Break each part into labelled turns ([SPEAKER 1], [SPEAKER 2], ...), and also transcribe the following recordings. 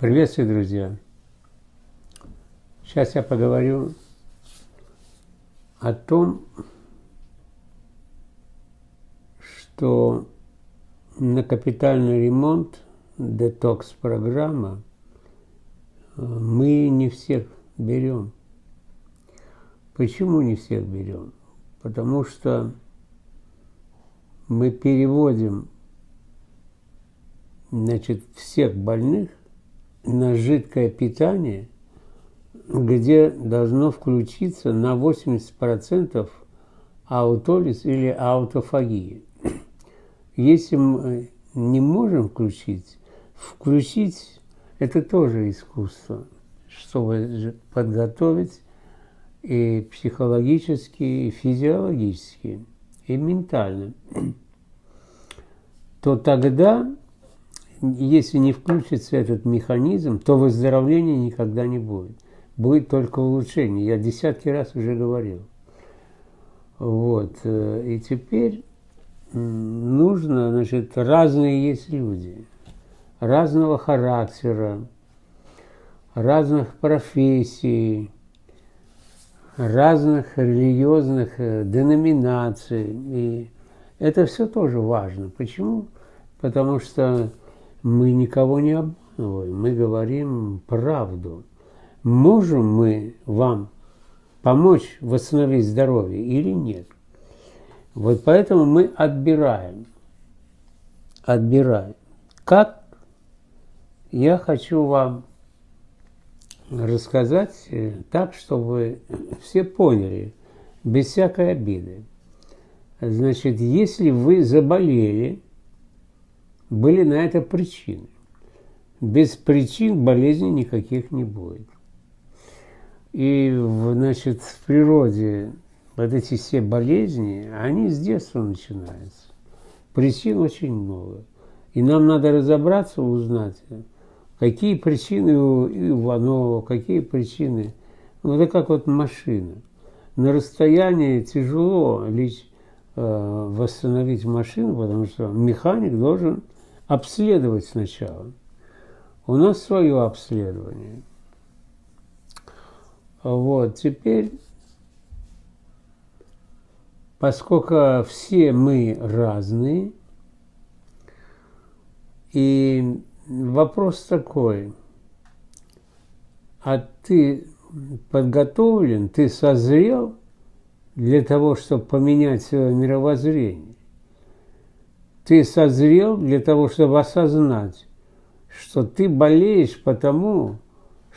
[SPEAKER 1] Приветствую, друзья! Сейчас я поговорю о том, что на капитальный ремонт детокс-программа э, мы не всех берем. Почему не всех берем? Потому что мы переводим значит, всех больных на жидкое питание, где должно включиться на 80% аутолиз или аутофагия. Если мы не можем включить, включить это тоже искусство, чтобы подготовить и психологически, и физиологически, и ментально, то тогда если не включится этот механизм, то выздоровления никогда не будет. Будет только улучшение. Я десятки раз уже говорил. Вот. Э, и теперь нужно, значит, разные есть люди, разного характера, разных профессий, разных религиозных э, деноминаций. И это все тоже важно. Почему? Потому что мы никого не обманываем, мы говорим правду. Можем мы вам помочь восстановить здоровье или нет? Вот поэтому мы отбираем. Отбираем. Как? Я хочу вам рассказать так, чтобы все поняли, без всякой обиды. Значит, если вы заболели, были на это причины. Без причин болезни никаких не будет. И, значит, в природе вот эти все болезни, они с детства начинаются. Причин очень много. И нам надо разобраться, узнать, какие причины у Иванова, какие причины. Ну, это как вот машина. На расстоянии тяжело лишь э, восстановить машину, потому что механик должен обследовать сначала. У нас свое обследование. Вот, теперь, поскольку все мы разные, и вопрос такой, а ты подготовлен, ты созрел для того, чтобы поменять свое мировоззрение? Ты созрел для того, чтобы осознать, что ты болеешь потому,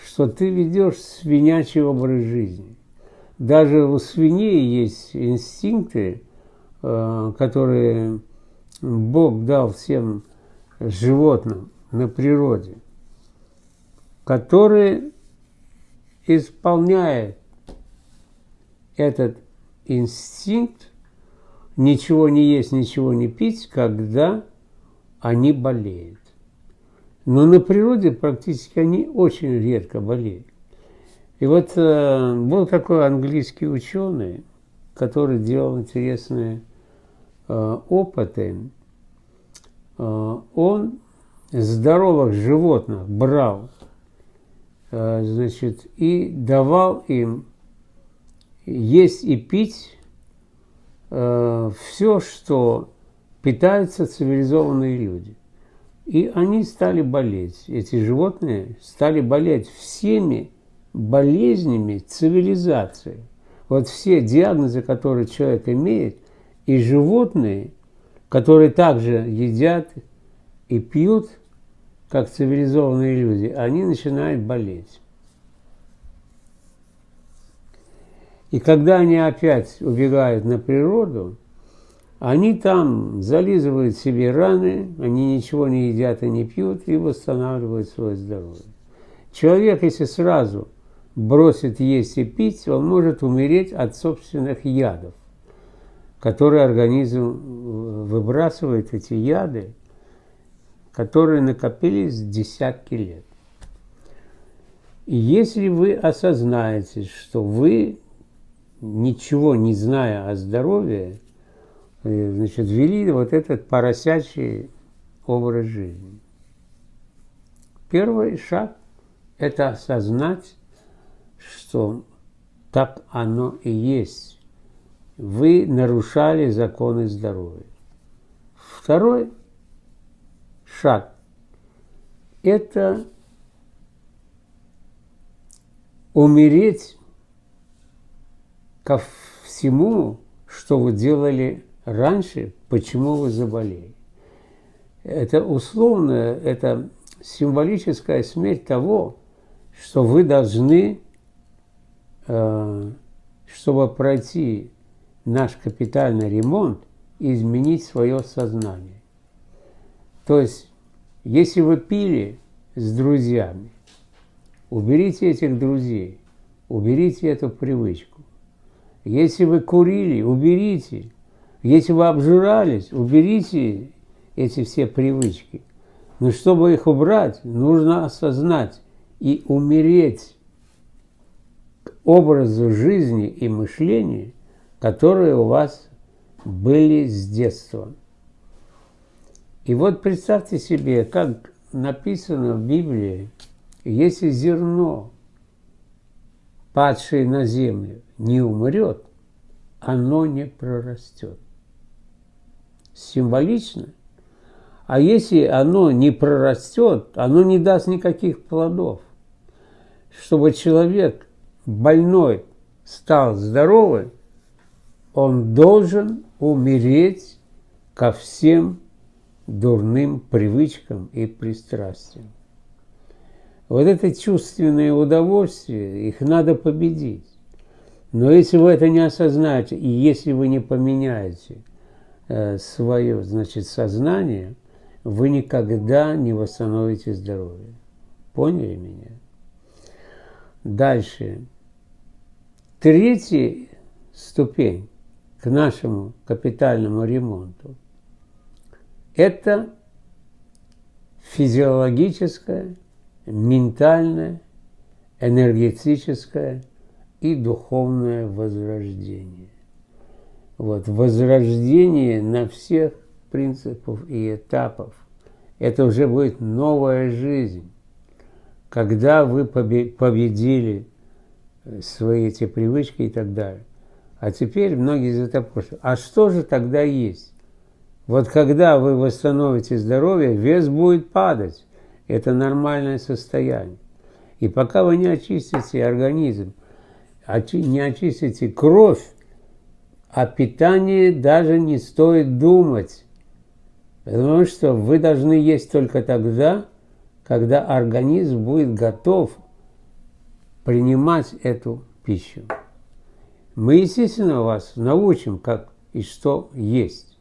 [SPEAKER 1] что ты ведешь свинячий образ жизни. Даже у свиней есть инстинкты, э, которые Бог дал всем животным на природе, которые исполняют этот инстинкт ничего не есть, ничего не пить, когда они болеют. Но на природе практически они очень редко болеют. И вот э, был такой английский ученый, который делал интересные э, опыты. Э, он здоровых животных брал, э, значит, и давал им есть и пить э, все, что питаются цивилизованные люди. И они стали болеть, эти животные стали болеть всеми болезнями цивилизации. Вот все диагнозы, которые человек имеет, и животные, которые также едят и пьют, как цивилизованные люди, они начинают болеть. И когда они опять убегают на природу, они там зализывают себе раны, они ничего не едят и не пьют и восстанавливают свое здоровье. Человек, если сразу бросит есть и пить, он может умереть от собственных ядов, которые организм выбрасывает, эти яды, которые накопились десятки лет. И если вы осознаете, что вы ничего не зная о здоровье, э, значит, вели вот этот поросячий образ жизни. первый шаг – это осознать, что так оно и есть. Вы нарушали законы здоровья. Второй шаг – это умереть ко всему, что вы делали раньше, почему вы заболели. Это условно, это символическая смерть того, что вы должны, э, чтобы пройти наш капитальный ремонт, изменить свое сознание. То есть, если вы пили с друзьями, уберите этих друзей, уберите эту привычку. Если вы курили, уберите. Если вы обжирались, уберите эти все привычки. Но чтобы их убрать, нужно осознать и умереть к образу жизни и мышления, которые у вас были с детства. И вот представьте себе, как написано в Библии, если зерно, падшее на землю, не умрет, оно не прорастет. Символично. А если оно не прорастет, оно не даст никаких плодов. Чтобы человек больной стал здоровым, он должен умереть ко всем дурным привычкам и пристрастиям. Вот это чувственное удовольствие, их надо победить. Но если вы это не осознаете, и если вы не поменяете э, свое, значит, сознание, вы никогда не восстановите здоровье. Поняли меня? Дальше. Третья ступень к нашему капитальному ремонту – это физиологическое, ментальное, энергетическое и духовное возрождение. Вот, возрождение на всех принципов и этапов. Это уже будет новая жизнь. Когда вы победили свои эти привычки и так далее. А теперь многие затопорщивают. А что же тогда есть? Вот когда вы восстановите здоровье, вес будет падать. Это нормальное состояние. И пока вы не очистите организм, не очистите кровь, о питании даже не стоит думать. Потому что вы должны есть только тогда, когда организм будет готов принимать эту пищу. Мы, естественно, вас научим, как и что есть.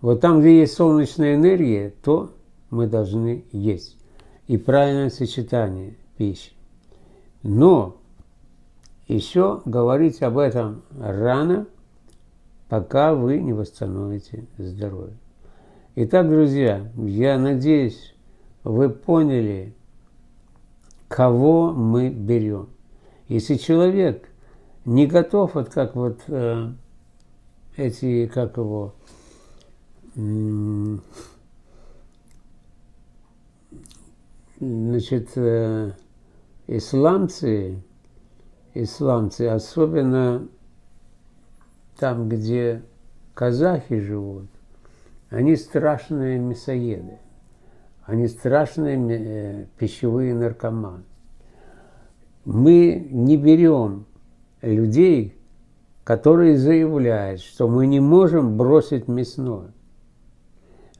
[SPEAKER 1] Вот там, где есть солнечная энергия, то мы должны есть. И правильное сочетание пищи. Но еще говорить об этом рано, пока вы не восстановите здоровье. Итак, друзья, я надеюсь, вы поняли, кого мы берем. Если человек – не готов, вот как вот э, эти, как его, э, значит, э, исламцы, исламцы, особенно там, где казахи живут, они страшные мясоеды, они страшные э, пищевые наркоманы. Мы не берем людей, которые заявляют, что мы не можем бросить мясное.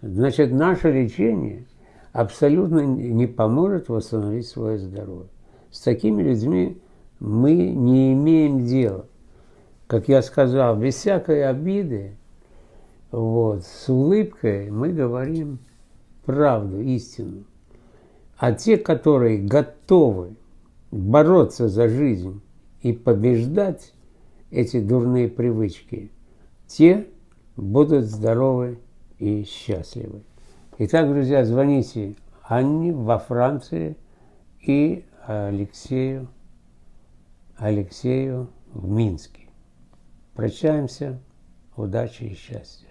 [SPEAKER 1] Значит, наше лечение абсолютно не поможет восстановить свое здоровье. С такими людьми мы не имеем дела. Как я сказал, без всякой обиды, вот, с улыбкой мы говорим правду, истину. А те, которые готовы бороться за жизнь, и побеждать эти дурные привычки, те будут здоровы и счастливы. Итак, друзья, звоните Анне во Франции и Алексею, Алексею в Минске. Прощаемся. Удачи и счастья.